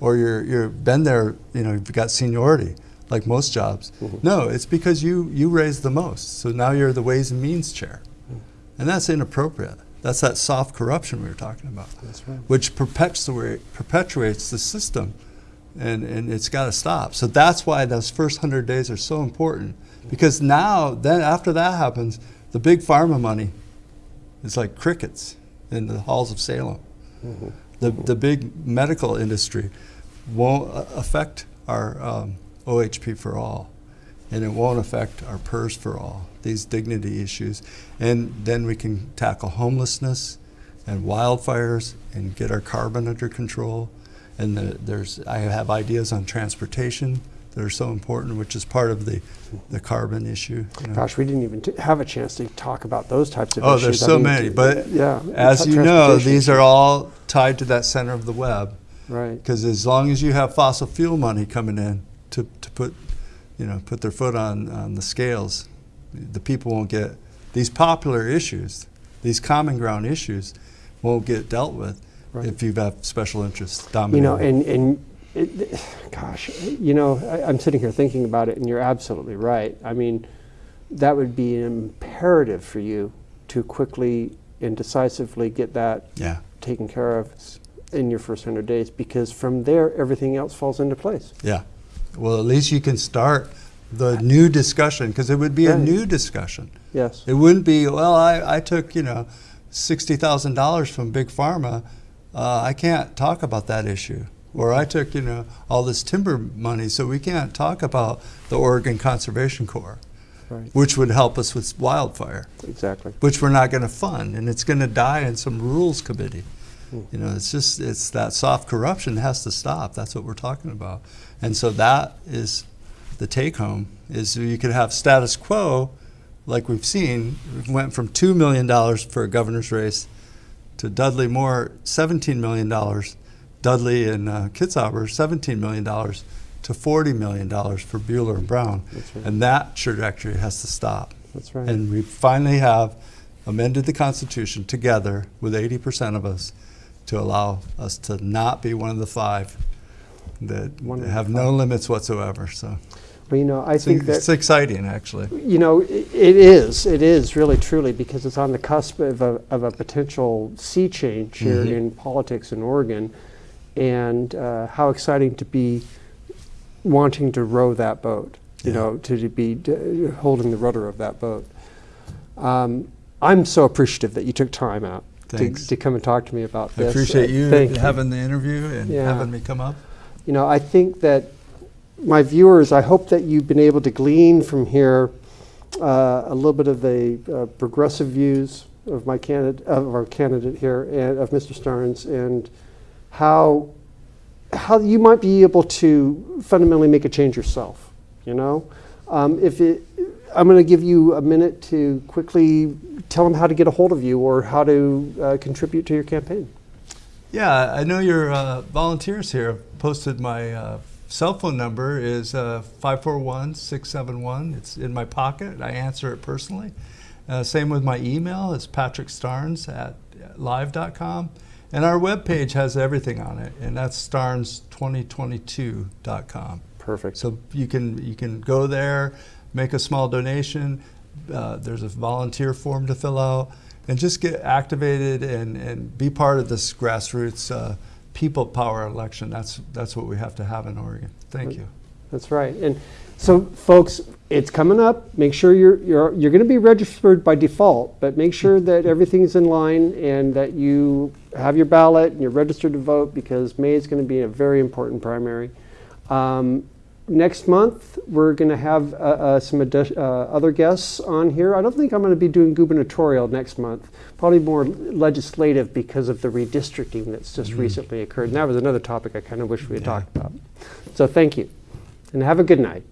or you're, you're been there, you know, you've got seniority like most jobs. Mhm. No, it's because you, you raised the most. So now you're the Ways and Means chair. And that's inappropriate. That's that soft corruption we were talking about That's right. which perpetuate, perpetuates the system, and, and it's got to stop. So that's why those first hundred days are so important, because now, then after that happens, the big pharma money is like crickets in the halls of Salem. Mhm. The the big medical industry won't affect our um, OHP for all, and it won't affect our PERS for all, these dignity issues. And then we can tackle homelessness and wildfires and get our carbon under control. And the, there's, I have ideas on transportation that are so important, which is part of the, the carbon issue. you know. Gosh, we didn't even t- have a chance to talk about those types of Oh, issues. Oh, there's I so mean, many, but yeah, as you know, these are all tied to that center of the web. right. Because as long as you have fossil fuel money coming in to, to put, you know, put their foot on, on the scales, the people won't get, these popular issues, these common ground issues won't get dealt with Right. if you have special interests dominating. You know, and and it, gosh, you know, I, I'm sitting here thinking about it, and you're absolutely right. I mean, that would be imperative for you to quickly and decisively get that yeah, taken care of in your first 100 days, because from there, everything else falls into place. yeah. Well, at least you can start the new discussion because it would be a new discussion. Yes. It wouldn't be, well, I, I took, you know, $60,000 from Big Pharma. Uh, I can't talk about that issue. Or I took, you know, all this timber money, so we can't talk about the Oregon Conservation Corps, Right. which would help us with wildfire, Exactly. which we're not going to fund, and it's going to die in some rules committee. Hmm. You know, it's just, it's that soft corruption has to stop. That's what we're talking about. And so that is the take home, is you could have status quo, like we've seen, we went from $2 million for a governor's race to Dudley Moore, $17 million. Dudley and uh, Kitzhaber, $17 million to $40 million for Buehler and Brown. That's right. And that trajectory has to stop. That's right. And we finally have amended the Constitution together with 80% of us to allow us to not be one of the five that One have no limits whatsoever. So Well, you know, I it's, think that it's exciting, actually. You know, i- it is. It is really, truly, because it's on the cusp of a, of a potential sea change here Mhm. in politics in Oregon, and uh, how exciting to be wanting to row that boat. You Yeah. know, to, be d- holding the rudder of that boat. Um, I'm so appreciative that you took time out to, to come and talk to me about I this. appreciate Uh, you thank having the interview and Yeah. having me come up. you know, I think that my viewers, I hope that you've been able to glean from here uh, a little bit of the uh, progressive views of my candidate, of our candidate here, and of Mr. Starnes, and how how you might be able to fundamentally make a change yourself. You know, um, if it, I'm going to give you a minute to quickly tell them how to get a hold of you or how to uh, contribute to your campaign. Yeah, I know your uh, volunteers here posted my uh, cell phone number is uh, 541-671. It's in my pocket. I answer it personally. Uh, same with my email. It's patrickstarnes at live.com. And our webpage has everything on it, and that's starnes2022.com. Perfect. So you can you can go there, make a small donation. Uh, there's a volunteer form to fill out, and just get activated and, and be part of this grassroots uh, people power election. That's that's what we have to have in Oregon. Thank you. That's right. And so, folks, it's coming up. Make sure you're you're you're going to be registered by default, but make sure that everything's in line and that you have your ballot and you're registered to vote because May is going to be a very important primary. Um, next month, we're going to have uh, uh, some uh, other guests on here. I don't think I'm going to be doing gubernatorial next month. Probably more legislative because of the redistricting that's just recently occurred. And that was another topic I kind of wish we had Yeah. talked about. So, thank you and have a good night.